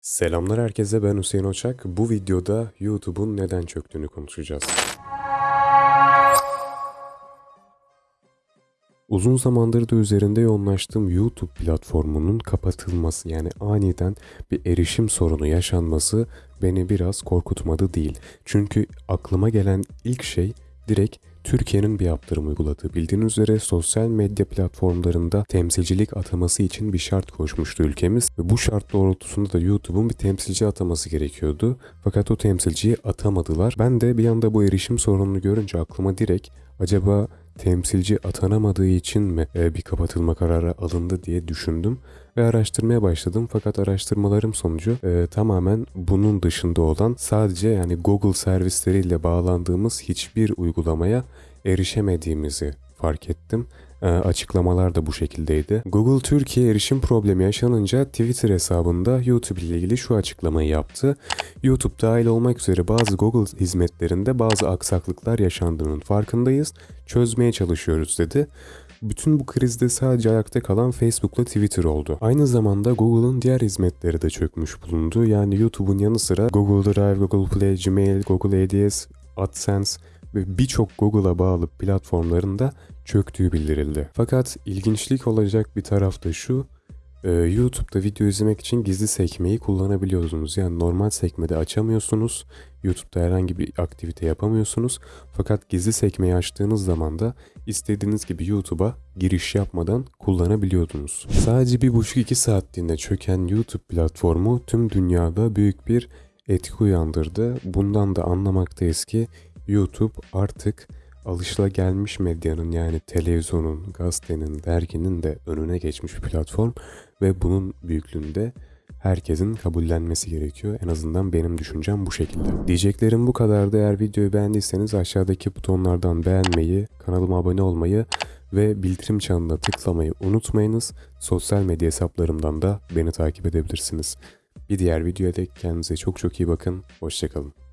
Selamlar herkese ben Hüseyin Oçak. Bu videoda YouTube'un neden çöktüğünü konuşacağız. Uzun zamandır da üzerinde yoğunlaştığım YouTube platformunun kapatılması yani aniden bir erişim sorunu yaşanması beni biraz korkutmadı değil. Çünkü aklıma gelen ilk şey direkt Türkiye'nin bir yaptırım uyguladığı. Bildiğiniz üzere sosyal medya platformlarında temsilcilik ataması için bir şart koşmuştu ülkemiz. Ve bu şart doğrultusunda da YouTube'un bir temsilci ataması gerekiyordu. Fakat o temsilciyi atamadılar. Ben de bir anda bu erişim sorununu görünce aklıma direkt acaba temsilci atanamadığı için mi e, bir kapatılma kararı alındı diye düşündüm ve araştırmaya başladım. Fakat araştırmalarım sonucu e, tamamen bunun dışında olan sadece yani Google servisleriyle bağlandığımız hiçbir uygulamaya erişemediğimizi fark ettim. E, açıklamalar da bu şekildeydi. Google Türkiye erişim problemi yaşanınca Twitter hesabında YouTube ile ilgili şu açıklamayı yaptı. YouTube dahil olmak üzere bazı Google hizmetlerinde bazı aksaklıklar yaşandığının farkındayız. Çözmeye çalışıyoruz dedi. Bütün bu krizde sadece ayakta kalan Facebook'la Twitter oldu. Aynı zamanda Google'ın diğer hizmetleri de çökmüş bulundu. Yani YouTube'un yanı sıra Google Drive, Google Play, Gmail, Google Ads, AdSense ve birçok Google'a bağlı platformların da çöktüğü bildirildi. Fakat ilginçlik olacak bir taraf da şu, ee, YouTube'da video izlemek için gizli sekmeyi kullanabiliyorsunuz. Yani normal sekmede açamıyorsunuz. YouTube'da herhangi bir aktivite yapamıyorsunuz. Fakat gizli sekmeyi açtığınız zaman da istediğiniz gibi YouTube'a giriş yapmadan kullanabiliyordunuz. Sadece bir buçuk iki saatliğinde çöken YouTube platformu tüm dünyada büyük bir etki uyandırdı. Bundan da anlamaktayız ki YouTube artık alışılagelmiş medyanın yani televizyonun, gazetenin, derginin de önüne geçmiş bir platform ve bunun büyüklüğünde herkesin kabullenmesi gerekiyor. En azından benim düşüncem bu şekilde. Diyeceklerim bu kadardı. Eğer videoyu beğendiyseniz aşağıdaki butonlardan beğenmeyi, kanalıma abone olmayı ve bildirim çanına tıklamayı unutmayınız. Sosyal medya hesaplarımdan da beni takip edebilirsiniz. Bir diğer videoya dek kendinize çok çok iyi bakın. Hoşçakalın.